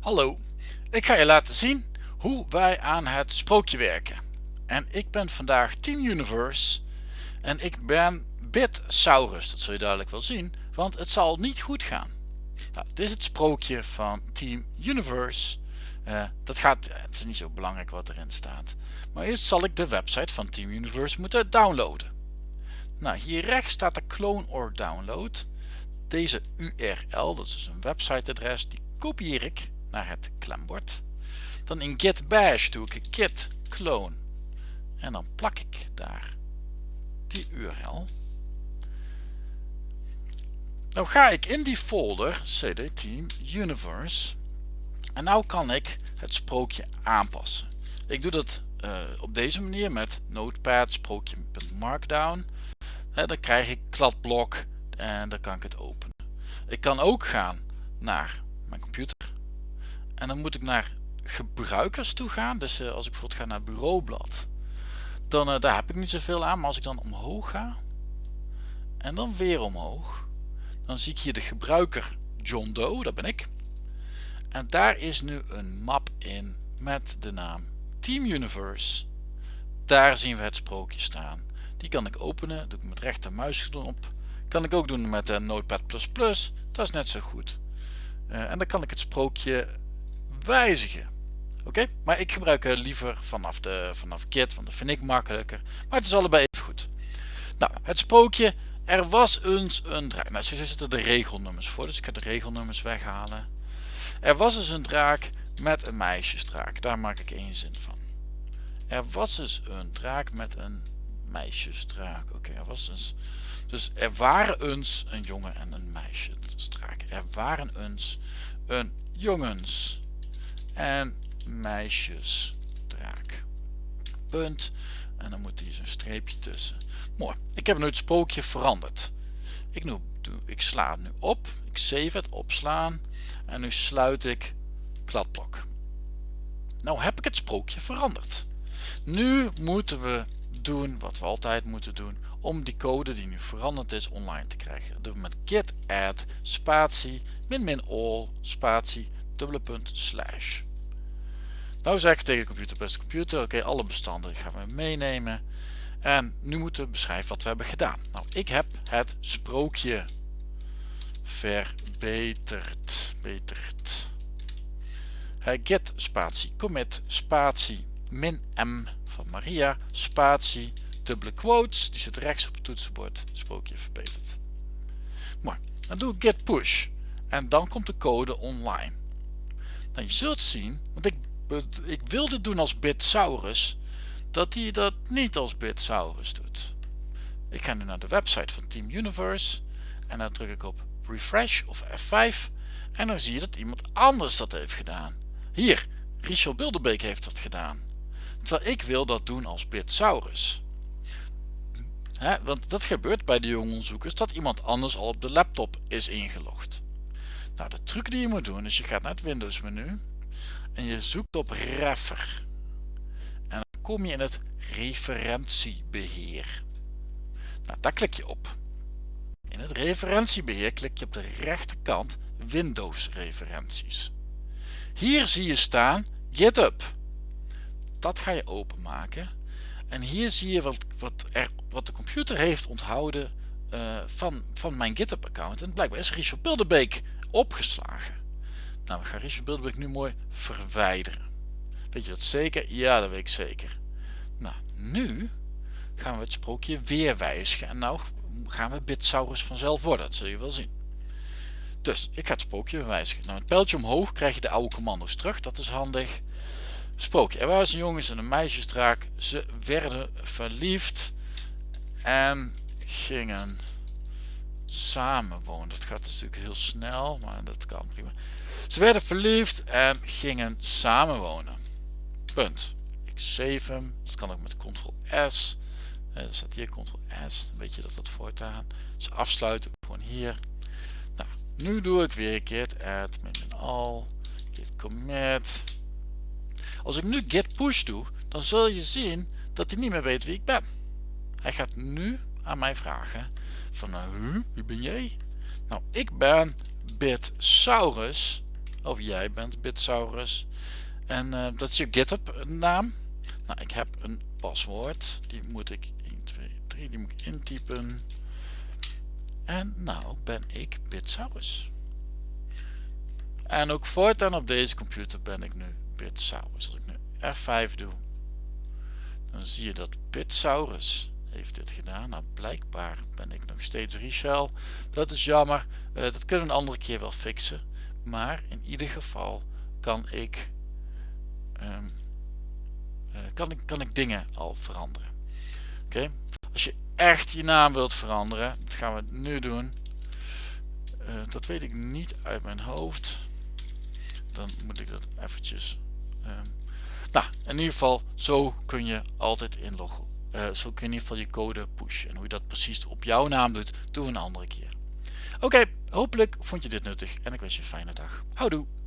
Hallo, ik ga je laten zien hoe wij aan het sprookje werken. En ik ben vandaag Team Universe en ik ben Bitsaurus, dat zul je duidelijk wel zien, want het zal niet goed gaan. Nou, dit is het sprookje van Team Universe. Uh, dat gaat, het is niet zo belangrijk wat erin staat. Maar eerst zal ik de website van Team Universe moeten downloaden. Nou, hier rechts staat de clone or download. Deze URL, dat is een websiteadres, die kopieer ik naar het klembord. Dan in git bash doe ik git clone en dan plak ik daar die URL. Nou ga ik in die folder cd team universe en nou kan ik het sprookje aanpassen. Ik doe dat uh, op deze manier met notepad sprookje.markdown. Dan krijg ik kladblok en dan kan ik het openen. Ik kan ook gaan naar mijn computer en dan moet ik naar gebruikers toe gaan. Dus uh, als ik bijvoorbeeld ga naar bureaublad, dan uh, daar heb ik niet zoveel aan. Maar als ik dan omhoog ga en dan weer omhoog, dan zie ik hier de gebruiker John Doe, dat ben ik. En daar is nu een map in met de naam Team Universe. Daar zien we het sprookje staan. Die kan ik openen, doe ik met rechter muisknop. Kan ik ook doen met de Notepad++, dat is net zo goed. En dan kan ik het sprookje wijzigen. Oké, maar ik gebruik liever vanaf, de, vanaf Git, want dat vind ik makkelijker. Maar het is allebei even goed. Nou, het sprookje, er was eens een draak. Nou, zo zitten de regelnummers voor, dus ik ga de regelnummers weghalen. Er was eens een draak met een meisjesdraak, daar maak ik één zin van. Er was eens een draak met een meisjesdraak. Oké, er was eens... Dus er waren eens een jongen en een meisjesdraak. Er waren eens een jongens en meisjesdraak. Punt. En dan moet hier zo'n streepje tussen. Mooi. Ik heb nu het sprookje veranderd. Ik, ik sla het nu op. Ik save het, opslaan. En nu sluit ik kladblok. Nou heb ik het sprookje veranderd. Nu moeten we doen wat we altijd moeten doen om die code die nu veranderd is online te krijgen. Doen we met git add spatie min min all spatie dubbele punt slash. Nou zeg ik tegen de computer beste computer, oké alle bestanden gaan we meenemen. En nu moeten we beschrijven wat we hebben gedaan. Nou ik heb het sprookje verbeterd. Beterd. Get spatie commit spatie min m van Maria spatie dubbele quotes. Die zit rechts op het toetsenbord. Sprookje verbeterd. Mooi. Dan doe ik get push. En dan komt de code online. Nou, je zult zien, want ik, ik wilde doen als Bitsaurus, dat hij dat niet als Bitsaurus doet. Ik ga nu naar de website van Team Universe en dan druk ik op refresh of F5 en dan zie je dat iemand anders dat heeft gedaan. Hier, Richel Bilderbeek heeft dat gedaan. Terwijl ik wil dat doen als Bitsaurus. want dat gebeurt bij de jonge onderzoekers dat iemand anders al op de laptop is ingelogd. Nou, de truc die je moet doen is je gaat naar het Windows menu en je zoekt op Refer. En dan kom je in het referentiebeheer. Nou, daar klik je op. In het referentiebeheer klik je op de rechterkant Windows referenties. Hier zie je staan GitHub. Dat ga je openmaken. En hier zie je wat, wat, er, wat de computer heeft onthouden uh, van, van mijn GitHub account. En blijkbaar is Richard Bilderbeek opgeslagen. Nou, we gaan Richard Bilderbeek nu mooi verwijderen. Weet je dat zeker? Ja, dat weet ik zeker. Nou, nu gaan we het sprookje weer wijzigen. En nou gaan we Bitsaurus vanzelf worden. Dat zul je wel zien. Dus ik ga het sprookje wijzigen. Nou, het pijltje omhoog krijg je de oude commando's terug. Dat is handig. Sprookje. Er waren jongens en een meisjesdraak. Ze werden verliefd. En gingen samenwonen. Dat gaat natuurlijk heel snel, maar dat kan prima. Ze werden verliefd en gingen samenwonen. Punt. Ik save hem. Dat kan ook met ctrl S. Er staat hier ctrl S. Dan weet je dat dat voortaan. Dus afsluiten. Gewoon hier. Nou, nu doe ik weer git add min all. Git commit. Als ik nu git push doe, dan zul je zien dat hij niet meer weet wie ik ben. Hij gaat nu aan mij vragen van uh, wie ben jij? Nou, ik ben Bitsaurus. Of jij bent Bitsaurus. En uh, dat is je GitHub naam. Nou, ik heb een paswoord. Die moet ik 1, 2, 3, die moet ik intypen. En nou ben ik Bitsaurus. En ook voortaan op deze computer ben ik nu Bitsaurus. Als ik nu F5 doe, dan zie je dat Bitsaurus heeft dit gedaan. Nou, blijkbaar ben ik nog steeds Richel. Dat is jammer. Uh, dat kunnen we een andere keer wel fixen. Maar in ieder geval kan ik, um, uh, kan ik, kan ik dingen al veranderen. Oké. Als je echt je naam wilt veranderen, dat gaan we nu doen. Uh, dat weet ik niet uit mijn hoofd. Dan moet ik dat eventjes... Um, nou, in ieder geval, zo kun je altijd inloggen uh, zo kun je in ieder geval je code pushen. En hoe je dat precies op jouw naam doet, doen we een andere keer. Oké, hopelijk vond je dit nuttig en ik wens je een fijne dag. Houdoe!